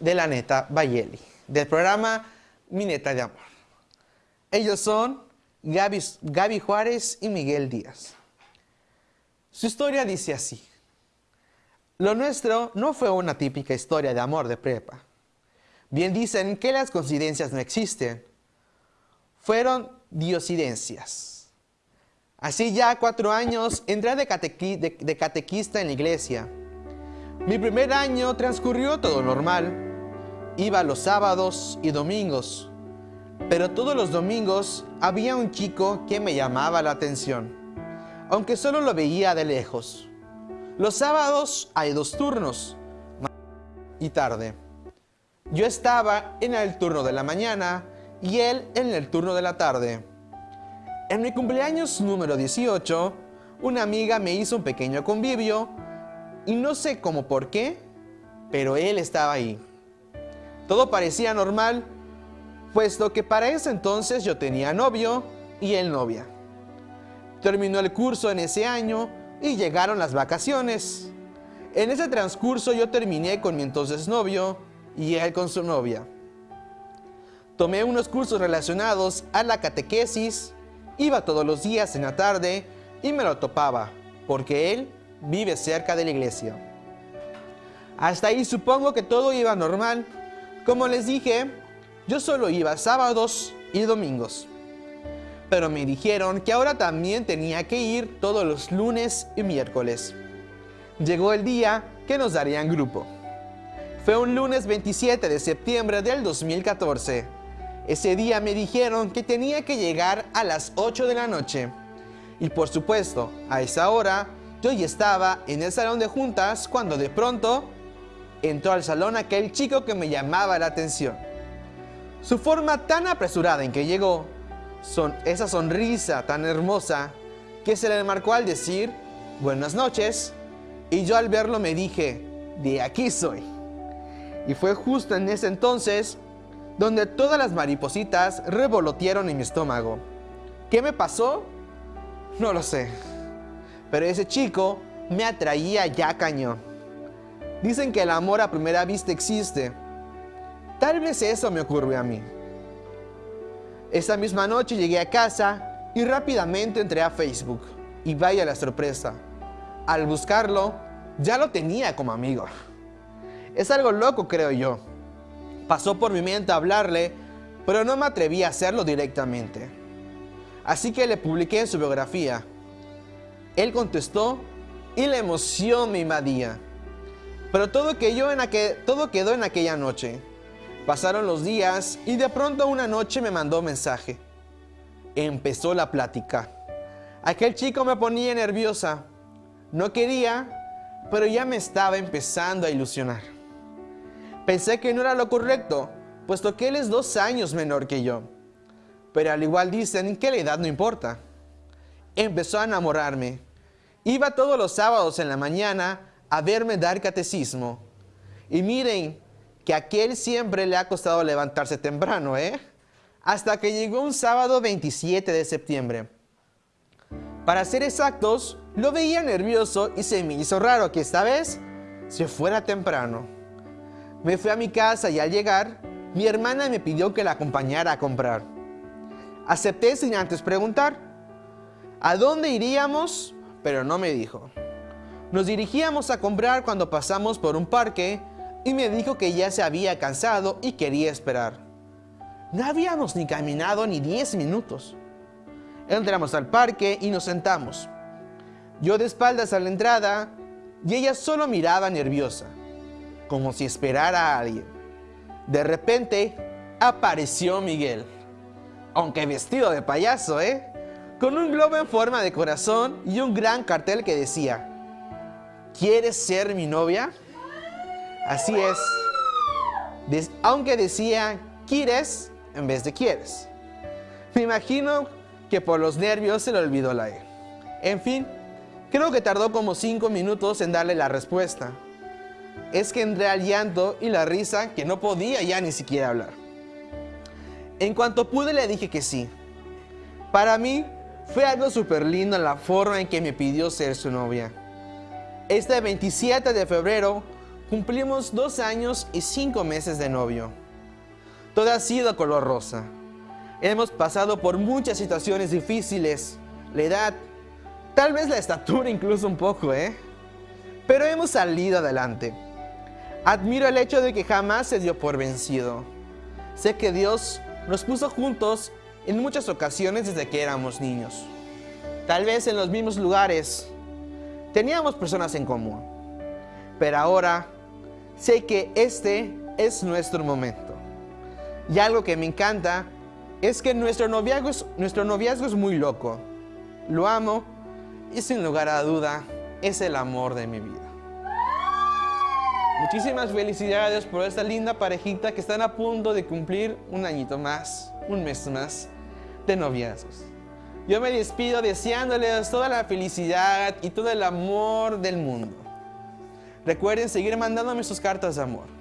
de la neta Bayeli, del programa Mi Neta de Amor. Ellos son Gaby, Gaby Juárez y Miguel Díaz. Su historia dice así. Lo nuestro no fue una típica historia de amor de prepa. Bien dicen que las coincidencias no existen. Fueron diosidencias. Así ya cuatro años entré de, de catequista en la iglesia. Mi primer año transcurrió todo normal. Iba los sábados y domingos. Pero todos los domingos había un chico que me llamaba la atención, aunque solo lo veía de lejos. Los sábados hay dos turnos, y tarde. Yo estaba en el turno de la mañana y él en el turno de la tarde. En mi cumpleaños número 18, una amiga me hizo un pequeño convivio y no sé cómo por qué, pero él estaba ahí. Todo parecía normal, puesto que para ese entonces yo tenía novio y él novia. Terminó el curso en ese año y llegaron las vacaciones. En ese transcurso yo terminé con mi entonces novio y él con su novia. Tomé unos cursos relacionados a la catequesis, iba todos los días en la tarde y me lo topaba, porque él vive cerca de la iglesia. Hasta ahí supongo que todo iba normal. Como les dije, yo solo iba sábados y domingos pero me dijeron que ahora también tenía que ir todos los lunes y miércoles. Llegó el día que nos darían grupo. Fue un lunes 27 de septiembre del 2014. Ese día me dijeron que tenía que llegar a las 8 de la noche. Y por supuesto, a esa hora, yo ya estaba en el salón de juntas cuando de pronto entró al salón aquel chico que me llamaba la atención. Su forma tan apresurada en que llegó son, esa sonrisa tan hermosa que se le marcó al decir buenas noches y yo al verlo me dije, de aquí soy. Y fue justo en ese entonces donde todas las maripositas revolotearon en mi estómago. ¿Qué me pasó? No lo sé. Pero ese chico me atraía ya cañón. Dicen que el amor a primera vista existe. Tal vez eso me ocurrió a mí. Esa misma noche llegué a casa y rápidamente entré a Facebook. Y vaya la sorpresa. Al buscarlo, ya lo tenía como amigo. Es algo loco, creo yo. Pasó por mi mente hablarle, pero no me atreví a hacerlo directamente. Así que le publiqué en su biografía. Él contestó y la emoción me invadía. Pero todo, en todo quedó en aquella noche. Pasaron los días y de pronto una noche me mandó mensaje. Empezó la plática. Aquel chico me ponía nerviosa. No quería, pero ya me estaba empezando a ilusionar. Pensé que no era lo correcto, puesto que él es dos años menor que yo. Pero al igual dicen que la edad no importa. Empezó a enamorarme. Iba todos los sábados en la mañana a verme dar catecismo. Y miren, que a aquel siempre le ha costado levantarse temprano, ¿eh? Hasta que llegó un sábado 27 de septiembre. Para ser exactos, lo veía nervioso y se me hizo raro que esta vez se fuera temprano. Me fui a mi casa y al llegar, mi hermana me pidió que la acompañara a comprar. Acepté sin antes preguntar. ¿A dónde iríamos? Pero no me dijo. Nos dirigíamos a comprar cuando pasamos por un parque y me dijo que ya se había cansado y quería esperar. No habíamos ni caminado ni 10 minutos. Entramos al parque y nos sentamos. Yo de espaldas a la entrada y ella solo miraba nerviosa, como si esperara a alguien. De repente apareció Miguel, aunque vestido de payaso, ¿eh? Con un globo en forma de corazón y un gran cartel que decía, ¿Quieres ser mi novia? Así es. aunque decía quieres en vez de quieres. Me imagino que por los nervios se le olvidó la E. En fin, creo que tardó como 5 minutos en darle la respuesta. Es que entré al llanto y la risa que no podía ya ni siquiera hablar. En cuanto pude le dije que sí. Para mí fue algo súper lindo la forma en que me pidió ser su novia. Este 27 de febrero cumplimos dos años y cinco meses de novio. Todo ha sido color rosa. Hemos pasado por muchas situaciones difíciles, la edad, tal vez la estatura incluso un poco, ¿eh? Pero hemos salido adelante. Admiro el hecho de que jamás se dio por vencido. Sé que Dios nos puso juntos en muchas ocasiones desde que éramos niños. Tal vez en los mismos lugares. Teníamos personas en común. Pero ahora sé que este es nuestro momento. Y algo que me encanta es que nuestro noviazgo es, nuestro noviazgo es muy loco. Lo amo y sin lugar a duda es el amor de mi vida. Muchísimas felicidades por esta linda parejita que están a punto de cumplir un añito más, un mes más de noviazgos. Yo me despido deseándoles toda la felicidad y todo el amor del mundo. Recuerden seguir mandándome sus cartas de amor.